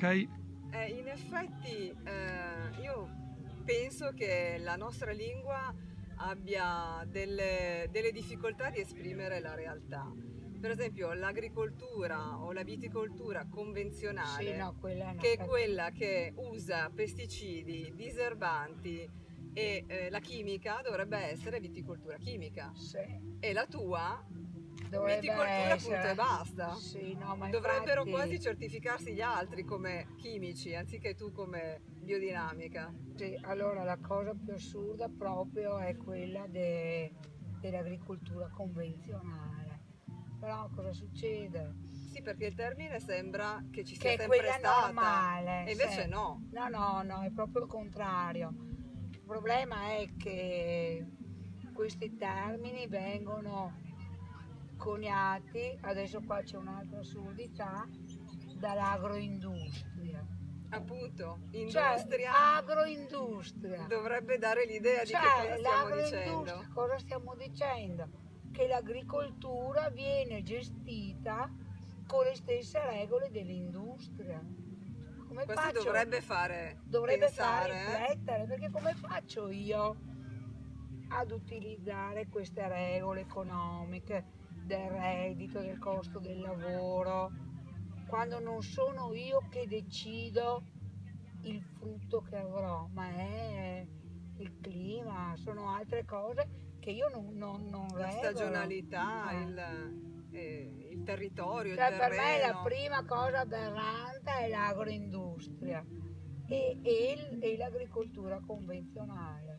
Ok? Eh, in effetti eh, io penso che la nostra lingua abbia delle, delle difficoltà di esprimere la realtà. Per esempio l'agricoltura o la viticoltura convenzionale, Sì, no, quella che è quella che usa pesticidi, diserbanti e eh, la chimica dovrebbe essere viticoltura chimica. Sì, E la tua viticoltura punto e basta. Sì, no, Dovrebbero infatti- quasi certificarsi gli altri come chimici anziché tu come biodinamica. Sì, allora la cosa più assurda proprio è quella de- dell'agricoltura convenzionale. Però cosa succede? Sì, perché il termine sembra che ci sia Che sempre stata. normale. E invece sì. no. No, no, no, è proprio il contrario. Il problema è che questi termini vengono coniati, adesso qua c'è un'altra assurdità, dall'agroindustria. Appunto, Cioè, industria agroindustria. dovrebbe dare l'idea di che Cioè, cosa stiamo l'agroindustria, dicendo. cosa stiamo dicendo? Che l'agricoltura viene gestita con le stesse regole dell'industria. Come Questo faccio? dovrebbe fare dovrebbe pensare, fare eh? riflettere, perché come faccio io ad utilizzare queste regole economiche del reddito, del costo del lavoro, quando non sono io che decido il frutto che avrò, ma è il clima, sono altre cose che io non, non, non la regolo. stagionalità, Eh. il, eh, il territorio, Cioè, il per me la prima cosa aberrante è l'agroindustria e, e il- e l'agricoltura convenzionale.